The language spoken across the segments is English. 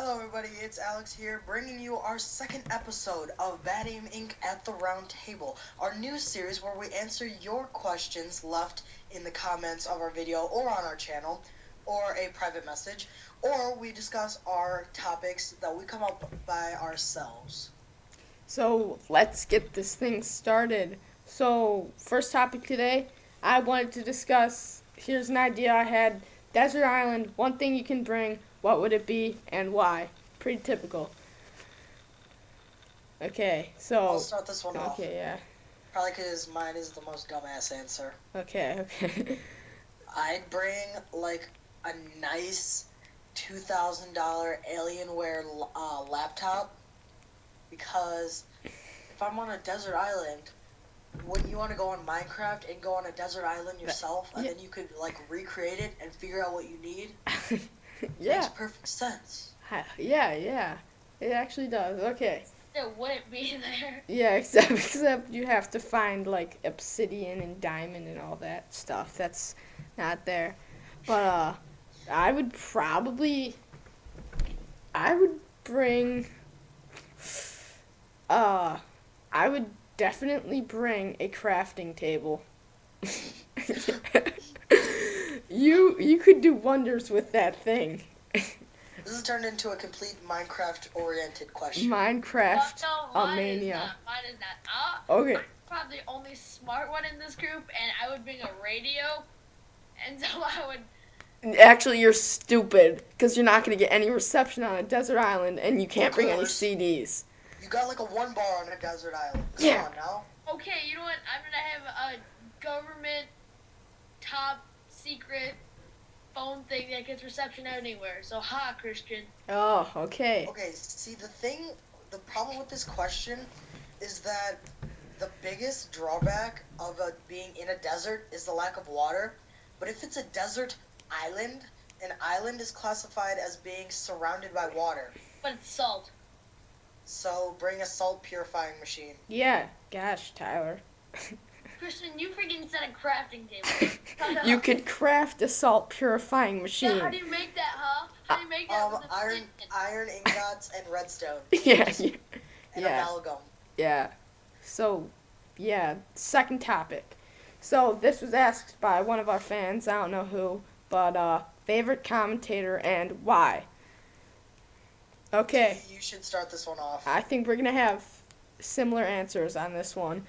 Hello, everybody. It's Alex here, bringing you our second episode of Bad Aim Inc. at the Round Table, our new series where we answer your questions left in the comments of our video or on our channel, or a private message, or we discuss our topics that we come up by ourselves. So let's get this thing started. So, first topic today, I wanted to discuss. Here's an idea I had Desert Island, one thing you can bring, what would it be and why? Pretty typical. Okay, so. I'll start this one off. Okay, yeah. Probably because mine is the most dumbass answer. Okay, okay. I'd bring like a nice two thousand dollar Alienware uh, laptop because if I'm on a desert island, wouldn't you want to go on Minecraft and go on a desert island yourself, and then you could like recreate it and figure out what you need? yeah. Makes perfect sense. Yeah, yeah. It actually does. Okay. There wouldn't be there. Yeah, except except you have to find like obsidian and diamond and all that stuff. That's not there. But uh I would probably I would bring uh I would definitely bring a crafting table. you you could do wonders with that thing. This has turned into a complete Minecraft-oriented question. Minecraft no, a mine is mania. not. Mine is. Uh, Okay. I'm probably the only smart one in this group, and I would bring a radio, and so I would. Actually, you're stupid because you're not going to get any reception on a desert island, and you can't bring any. CDs. You got like a one bar on a desert island. Come Yeah. on now. Okay, you know what? I'm gonna have a government top secret phone thing that gets reception anywhere. So ha, Christian. Oh, okay. Okay, see the thing, the problem with this question is that the biggest drawback of a, being in a desert is the lack of water. But if it's a desert island, an island is classified as being surrounded by water. But it's salt. So bring a salt purifying machine. Yeah. Gosh, Tyler. Christian, you freaking said a crafting table. you could craft a salt purifying Yeah, machine. how do you make that, huh? How do you make that Um, with a iron, iron ingots and redstone yeah, yeah. and Yeah. amalgam. Yeah. So, yeah, second topic. So, this was asked by one of our fans, I don't know who, but uh favorite commentator and why. Okay. You should start this one off. I think we're going to have similar answers on this one.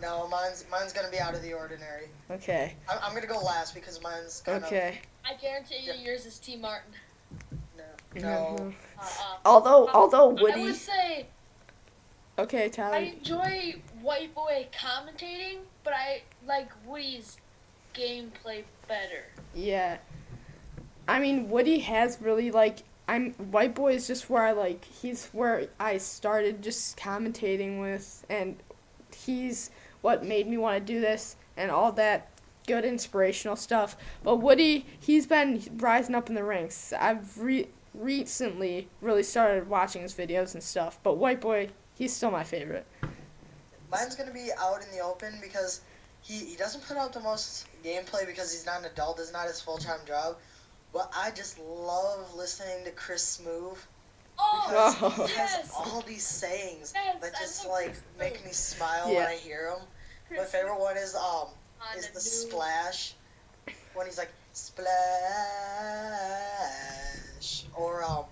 No, mine's mine's gonna be out of the ordinary. okay. I'm, I'm gonna go last because mine's kind Okay. I guarantee you Yeah. yours is T. Martin. of no. Mhm. Uh-uh. Although although I Woody would say Okay, Tyler. I enjoy White Boy commentating, but I like Woody's gameplay better. Yeah. I mean, Woody has really like I'm White Boy is just where I like he's where I started just commentating with and he's what made me want to do this and all that good inspirational stuff. But Woody, he's been rising up in the ranks. I've re- recently really started watching his videos and stuff. But White Boy, he's still my favorite. Mine's gonna be out in the open because he, he doesn't put out the most gameplay because he's not an adult. It's not his full time job. But I just love listening to Chris Smoove because Oh, Oh. he has yes! all these sayings Yes, that just like make me smile Yeah. when I hear them. My favorite one is um on is the new- splash when he's like splash or um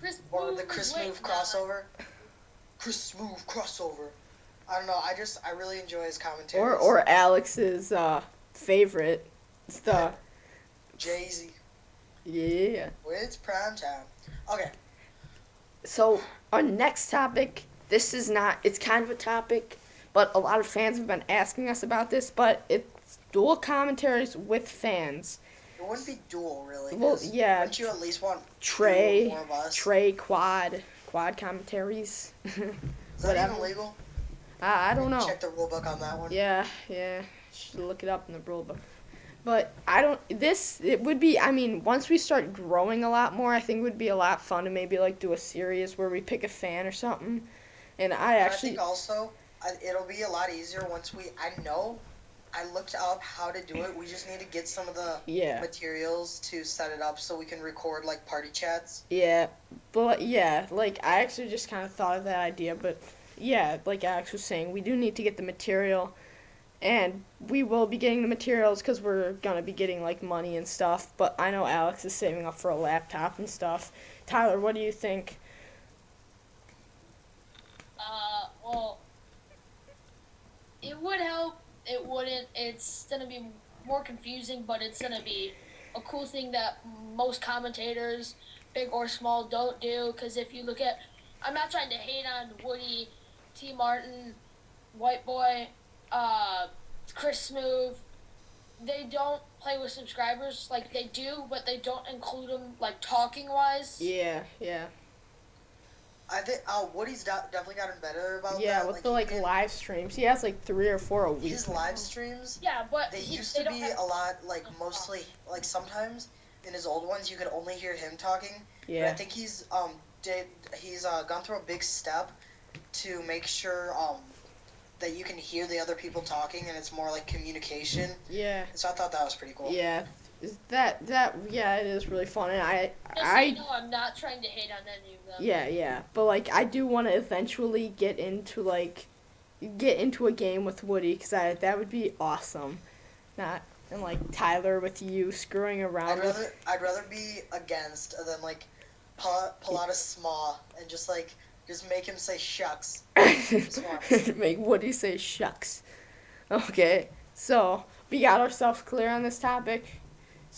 Chris or the Chris way Move not- crossover. Chris Move crossover. I don't know. I just I really enjoy his commentary. Or or Alex's uh favorite. It's the Jay Z. yeah. It's prime time. Okay. So our next topic, this is not it's kind of a topic, but a lot of fans have been asking us about this, but it's dual commentaries with fans. It wouldn't be dual really. Well, yeah, Wouldn't you at least want Trey, two or more of us? Trey quad, quad commentaries. Is that even legal? I, I don't know. Check the rule book on that one. Yeah, yeah. Should look it up in the rule book. But I don't. This it would be. I mean, once we start growing a lot more, I think it would be a lot fun to maybe like do a series where we pick a fan or something. And I And I actually, think also it'll be a lot easier once we. I know I looked up how to do it. We just need to get some of the Yeah. materials to set it up so we can record like party chats. Yeah, but yeah, like I actually just kind of thought of that idea, but yeah, like Alex was saying, we do need to get the material, and we will be getting the materials because we're gonna be getting like money and stuff. But I know Alex is saving up for a laptop and stuff. Tyler, what do you think? Uh, well, it would help. It wouldn't. It's gonna be more confusing, but it's gonna be a cool thing that most commentators, big or small, don't do. Because if you look at, I'm not trying to hate on Woody, T. Martin, White Boy, uh, Chris Smoove. They don't play with subscribers like they do, but they don't include them like talking wise. Yeah, yeah, I think uh, Woody's de- definitely gotten better about yeah. that. With the like can- live streams, he has like three or four a week. his live streams. Yeah, but They he- used they to don't be have- a lot like mostly like sometimes in his old ones you could only hear him talking. But I think he's um did he's uh, gone through a big step to make sure um that you can hear the other people talking and it's more like communication. yeah, So I thought that was pretty cool. yeah. Is that that? Yeah, it is really fun, and I Just so I you know, I'm not trying to hate on any of them. Yeah, yeah. But like I do want to eventually get into like get into a game with Woody cuz I that would be awesome. Not and like Tyler with you screwing around I'd with rather I'd rather be against than like pull, pull out a small and just like just make him say shucks. make Woody say shucks. Okay. So, we got ourselves clear on this topic.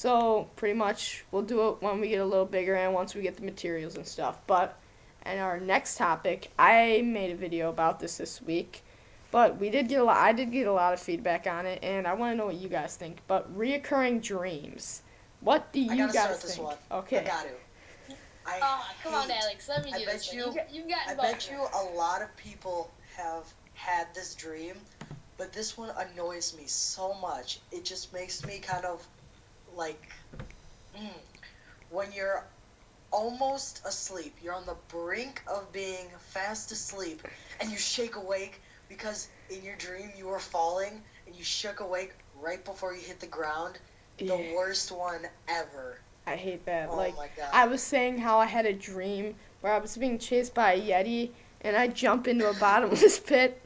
So, pretty much we'll do it when we get a little bigger and once we get the materials and stuff. But and our next topic, I made a video about this this week, but we did get a lot. I did get a lot of feedback on it, and I want to know what you guys think. But reoccurring dreams, what do you I gotta guys start this think? one. Okay, I got to. I Oh, come on, Alex. Let me I do bet this. one. you- You, got- you got I bet here. you a lot of people have had this dream, but this one annoys me so much. It just makes me kind of like mm, when you're almost asleep, you're on the brink of being fast asleep, and you shake awake because in your dream you were falling and you shook awake right before you hit the ground. The worst one ever. I hate that. Oh like. I was saying how I had a dream where I was being chased by a yeti and I'd jump into a bottomless pit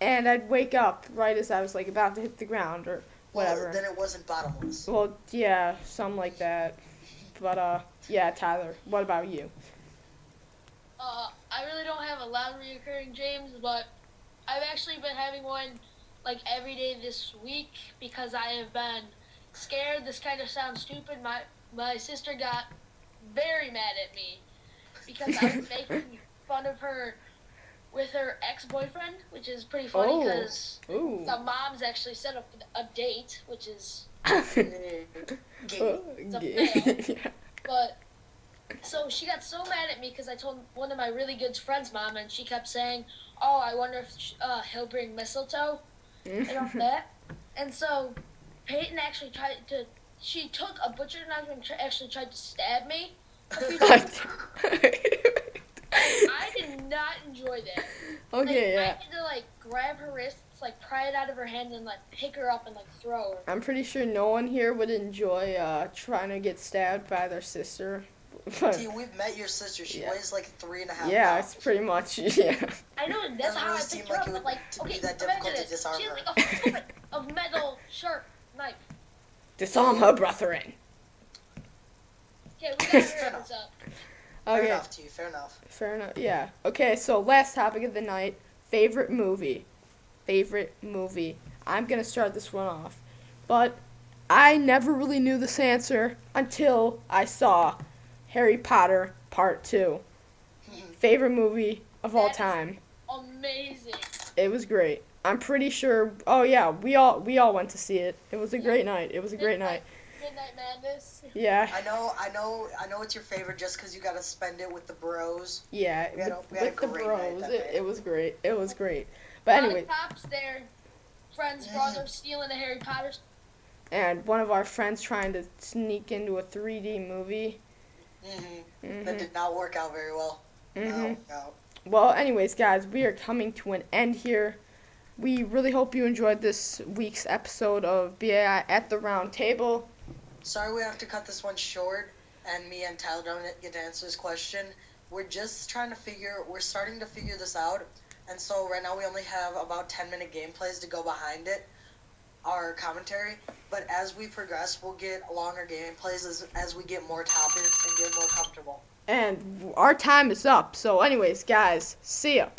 and I'd wake up right as I was like about to hit the ground or Well, then it wasn't bottomless. Well, yeah, something like that. But uh yeah, Tyler, what about you? Uh, I really don't have a loud of reoccurring dreams, but I've actually been having one like every day this week because I have been scared. This kind of sounds stupid. My my sister got very mad at me because I was making fun of her with her ex-boyfriend, which is pretty funny Oh. because Ooh. the moms actually set up a date, which is Gay. a yeah. But so she got so mad at me because I told one of my really good friends' mom, and she kept saying, "Oh, I wonder if uh, he'll bring mistletoe and all that." And so Peyton actually tried to. She took a butcher knife and actually tried to stab me. a few times. I did not enjoy that. Like, okay, I yeah. had to like grab her wrists, like pry it out of her hand, and like pick her up and like throw her. I'm pretty sure no one here would enjoy uh trying to get stabbed by their sister. But See, we've met your sister. She Yeah. weighs like three and a half yeah, pounds. it's pretty much yeah. I know that's how really I seem picked like her up. But would like, to be okay, that imagine difficult to this. disarm She has like a foot of metal sharp knife. Disarm her, brethren. Okay, we gotta hurry this up. Fair Okay. enough, T. Fair enough. Fair enough. Yeah. Okay, so last topic of the night favorite movie. Favorite movie. I'm going to start this one off. But I never really knew this answer until I saw Harry Potter Part 2. Favorite movie of all That is- time. Amazing. It was great. I'm pretty sure Oh yeah, we all we all went to see it. It was a great night. It was a great night. Midnight Madness. Yeah. I know, I know, I know it's your favorite just because you got to spend it with the bros. Yeah, We had a- with, we had a with the great bros. that It, it was great. It was great. But anyway, Cops there. Friend's brother stealing a Harry Potter. and one of our friends trying to sneak into a 3D movie. hmm That hmm did not work out very well. hmm No, no. Well, anyways, guys, we are coming to an end here. we really hope you enjoyed this week's episode of BAI at the Round Table. Sorry we have to cut this one short, and me and Tyler don't get to answer this question. We're just trying to figure. We're starting to figure this out, and so right now we only have about ten minute gameplays to go behind it, our commentary. But as we progress, we'll get longer gameplays as as we get more topics and get more comfortable. And our time is up. So, anyways, guys, see ya.